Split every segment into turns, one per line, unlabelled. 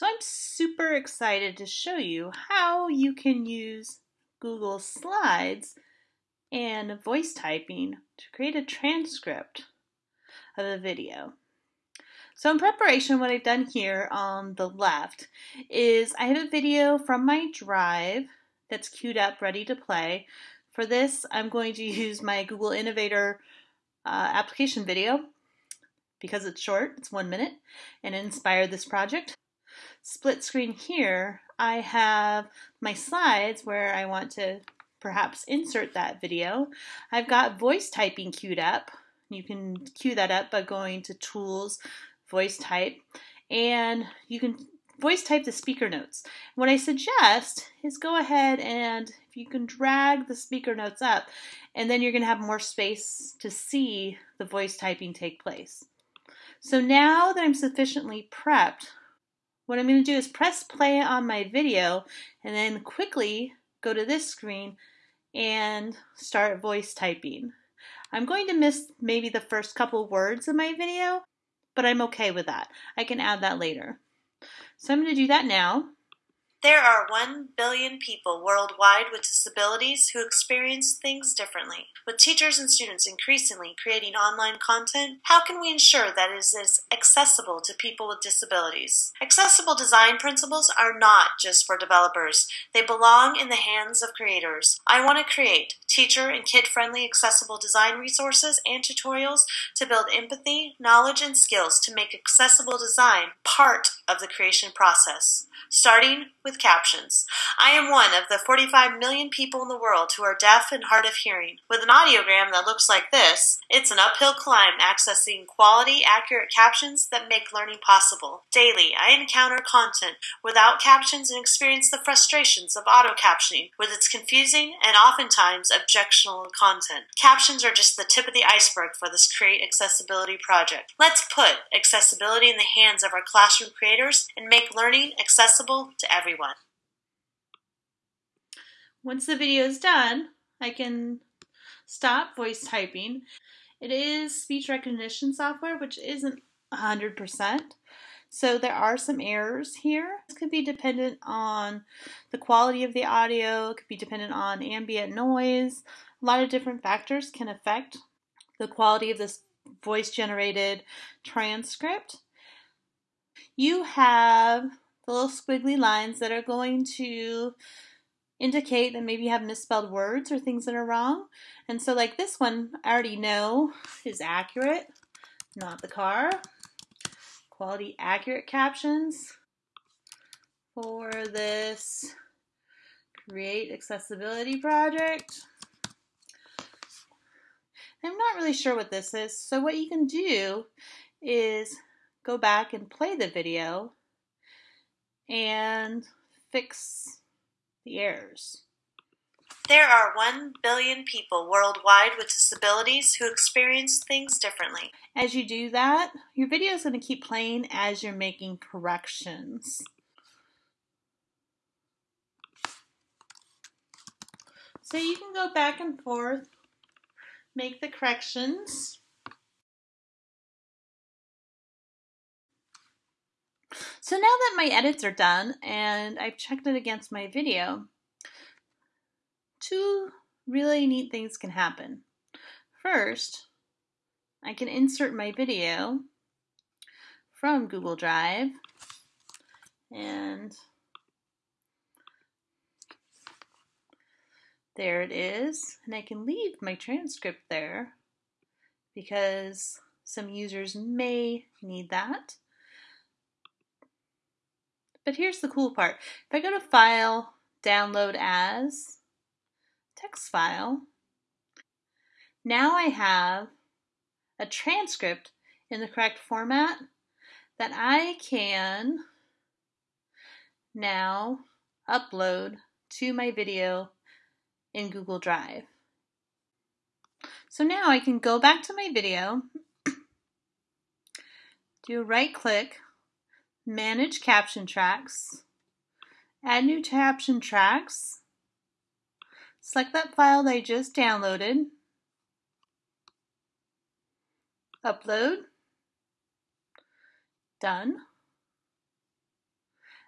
So I'm super excited to show you how you can use Google Slides and voice typing to create a transcript of a video. So in preparation, what I've done here on the left is I have a video from my drive that's queued up, ready to play. For this, I'm going to use my Google Innovator uh, application video because it's short, it's one minute, and inspired this project split screen here, I have my slides where I want to perhaps insert that video. I've got voice typing queued up. You can queue that up by going to Tools, Voice Type, and you can voice type the speaker notes. What I suggest is go ahead and if you can drag the speaker notes up, and then you're going to have more space to see the voice typing take place. So now that I'm sufficiently prepped, what I'm going to do is press play on my video and then quickly go to this screen and start voice typing. I'm going to miss maybe the first couple words of my video, but I'm okay with that. I can add that later. So I'm going to do that now.
There are 1 billion people worldwide with disabilities who experience things differently. With teachers and students increasingly creating online content, how can we ensure that it is accessible to people with disabilities? Accessible design principles are not just for developers, they belong in the hands of creators. I want to create teacher and kid friendly accessible design resources and tutorials to build empathy, knowledge, and skills to make accessible design part of the creation process, starting with captions. I am one of the 45 million people in the world who are deaf and hard of hearing. With an audiogram that looks like this, it's an uphill climb accessing quality, accurate captions that make learning possible. Daily, I encounter content without captions and experience the frustrations of auto captioning with its confusing and oftentimes objectionable content. Captions are just the tip of the iceberg for this Create Accessibility project. Let's put accessibility in the hands of our classroom creators and make learning accessible to everyone.
Once the video is done, I can stop voice typing. It is speech recognition software, which isn't 100%. So there are some errors here. This could be dependent on the quality of the audio, it could be dependent on ambient noise. A lot of different factors can affect the quality of this voice generated transcript. You have the little squiggly lines that are going to indicate that maybe you have misspelled words or things that are wrong. And so like this one, I already know is accurate, not the car. Quality accurate captions for this create accessibility project. I'm not really sure what this is. So what you can do is go back and play the video and fix the.
There are 1 billion people worldwide with disabilities who experience things differently.
As you do that, your video is going to keep playing as you're making corrections. So you can go back and forth, make the corrections. So now that my edits are done and I've checked it against my video, two really neat things can happen. First, I can insert my video from Google Drive and there it is and I can leave my transcript there because some users may need that. But here's the cool part. If I go to File, Download As, Text File, now I have a transcript in the correct format that I can now upload to my video in Google Drive. So now I can go back to my video, do a right click Manage Caption Tracks, Add New Caption Tracks, select that file I just downloaded, Upload, Done.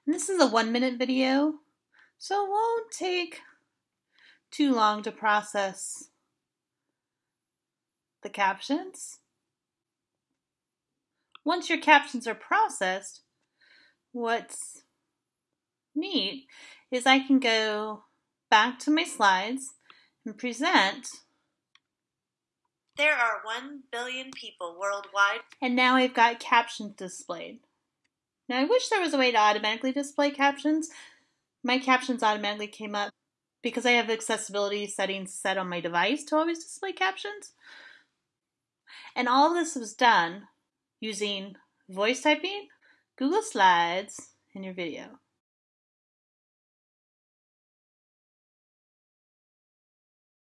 And this is a one minute video, so it won't take too long to process the captions. Once your captions are processed, what's neat is I can go back to my slides and present.
There are 1 billion people worldwide.
And now I've got captions displayed. Now I wish there was a way to automatically display captions. My captions automatically came up because I have accessibility settings set on my device to always display captions. And all this was done using voice typing, Google Slides, and your video.